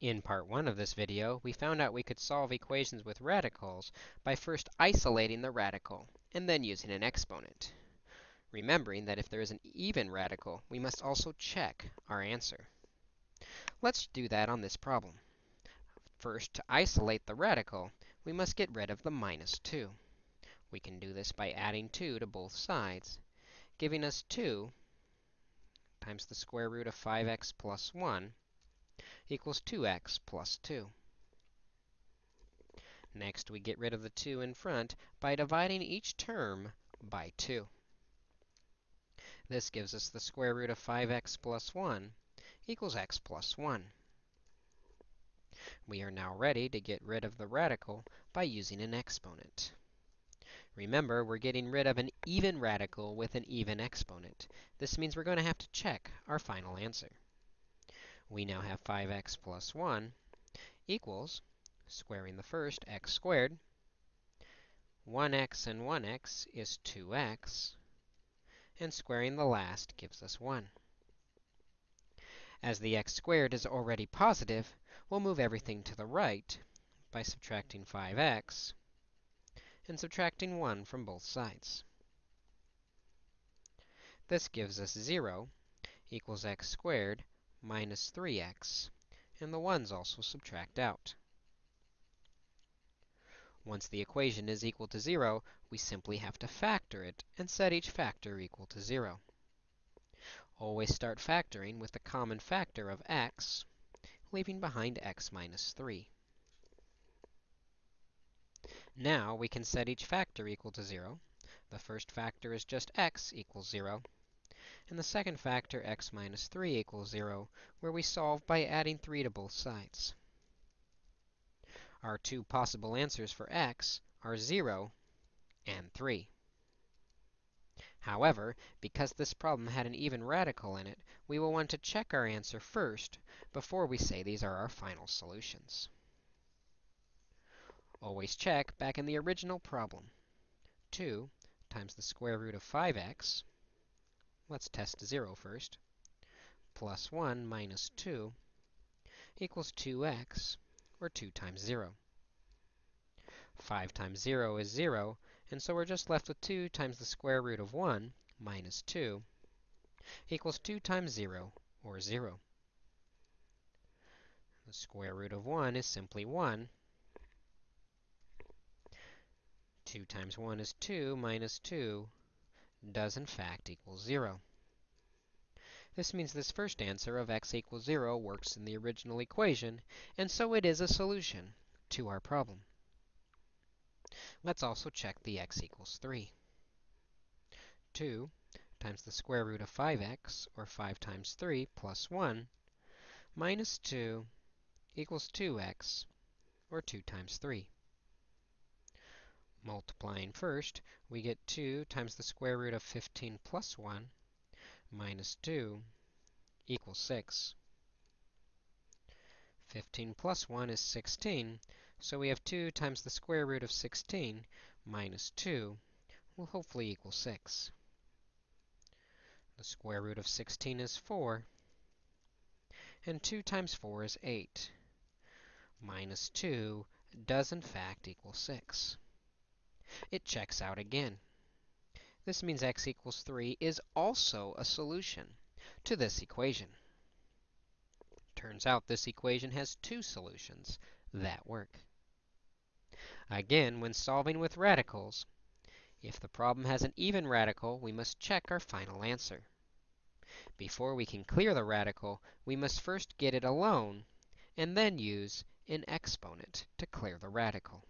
In part 1 of this video, we found out we could solve equations with radicals by first isolating the radical and then using an exponent. Remembering that if there is an even radical, we must also check our answer. Let's do that on this problem. First, to isolate the radical, we must get rid of the minus 2. We can do this by adding 2 to both sides, giving us 2 times the square root of 5x plus 1 equals 2x plus 2. Next, we get rid of the 2 in front by dividing each term by 2. This gives us the square root of 5x plus 1 equals x plus 1. We are now ready to get rid of the radical by using an exponent. Remember, we're getting rid of an even radical with an even exponent. This means we're going to have to check our final answer we now have 5x plus 1 equals, squaring the first, x squared. 1x and 1x is 2x, and squaring the last gives us 1. As the x squared is already positive, we'll move everything to the right by subtracting 5x and subtracting 1 from both sides. This gives us 0 equals x squared minus 3x, and the 1's also subtract out. Once the equation is equal to 0, we simply have to factor it and set each factor equal to 0. Always start factoring with the common factor of x, leaving behind x minus 3. Now, we can set each factor equal to 0. The first factor is just x equals 0 and the second factor, x minus 3 equals 0, where we solve by adding 3 to both sides. Our two possible answers for x are 0 and 3. However, because this problem had an even radical in it, we will want to check our answer first before we say these are our final solutions. Always check back in the original problem. 2 times the square root of 5x Let's test 0 first. Plus 1 minus 2 equals 2x, or 2 times 0. 5 times 0 is 0, and so we're just left with 2 times the square root of 1 minus 2 equals 2 times 0, or 0. The square root of 1 is simply 1. 2 times 1 is 2 minus 2 does in fact equal 0. This means this first answer of x equals 0 works in the original equation, and so it is a solution to our problem. Let's also check the x equals 3. 2 times the square root of 5x, or 5 times 3, plus 1, minus 2 equals 2x, or 2 times 3. Multiplying first, we get 2 times the square root of 15 plus 1 minus 2 equals 6. 15 plus 1 is 16, so we have 2 times the square root of 16 minus 2 will hopefully equal 6. The square root of 16 is 4, and 2 times 4 is 8. Minus 2 does in fact equal 6 it checks out again. This means x equals 3 is also a solution to this equation. Turns out this equation has two solutions that work. Again, when solving with radicals, if the problem has an even radical, we must check our final answer. Before we can clear the radical, we must first get it alone, and then use an exponent to clear the radical.